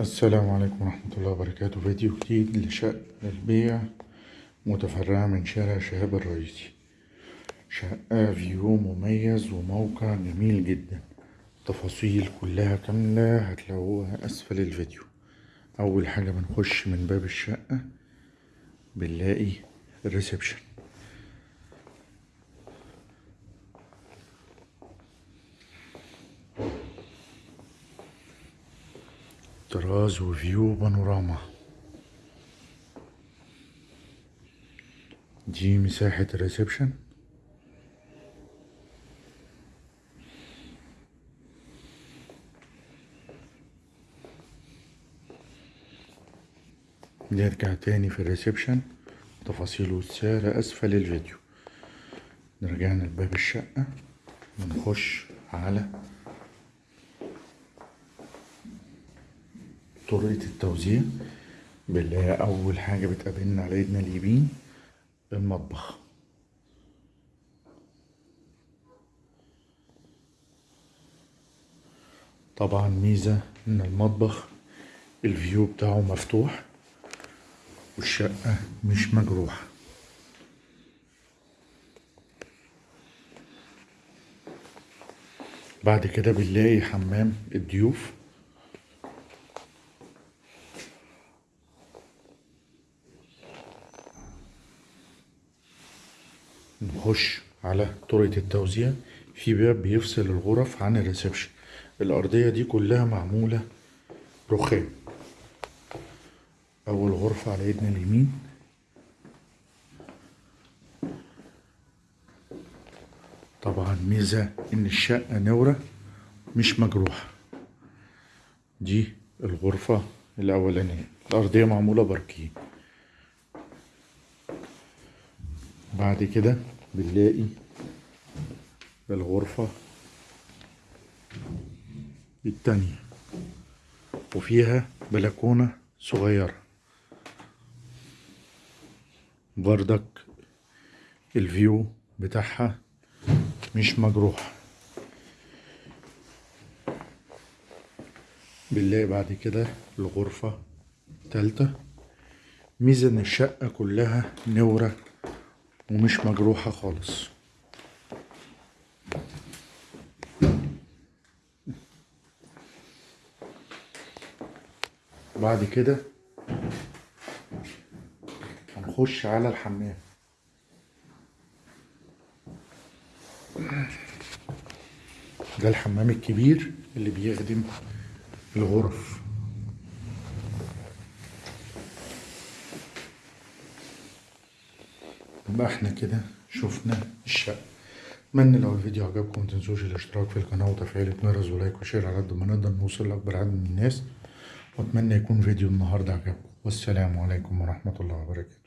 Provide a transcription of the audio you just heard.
السلام عليكم ورحمة الله وبركاته. فيديو جديد لشقة للبيع متفرعة من شارع شهاب الرئيسي. شقة view مميز وموقع جميل جدا. تفاصيل كلها كاملة هتلاقوها أسفل الفيديو. أول حاجة بنخش من باب الشقة بنلاقي ال reception. طراز و view بانوراما. دي مساحة ال reception. نرجع تاني في ال reception. تفاصيل والسعر أسفل الفيديو. رجعنا لباب الشقة. ونخش على طريقة التوزيع. بنلاقي أول حاجة بتقابلنا على إيدنا اليمين المطبخ. طبعا ميزة إن المطبخ الفيو بتاعه مفتوح والشقة مش مجروحة. بعد كده بنلاقي حمام الضيوف. نخش على طرقة التوزيع في باب بيفصل الغرف عن الريسبشن. الأرضية دي كلها معمولة رخام. أول غرفة على إيدنا اليمين. طبعا ميزة إن الشقة نورة مش مجروحة. دي الغرفة الأولانية. الأرضية معمولة باركيه بعد كده بنلاقي الغرفة التانية. وفيها بلكونة صغيرة. بردك الفيو بتاعها مش مجروح. بنلاقي بعد كده الغرفة التالتة. ميزة ان الشقة كلها نورة ومش مجروحة خالص. بعد كده هنخش على الحمام. ده الحمام الكبير اللي بيخدم الغرف. يبقى إحنا كده شفنا الشقة اتمنى لو الفيديو عجبكم متنسوش الاشتراك في القناة وتفعيل الجرس ولايك وشير على قد ما نقدر نوصل لأكبر عدد من الناس. وأتمنى يكون فيديو النهاردة عجبكم. والسلام عليكم ورحمة الله وبركاته.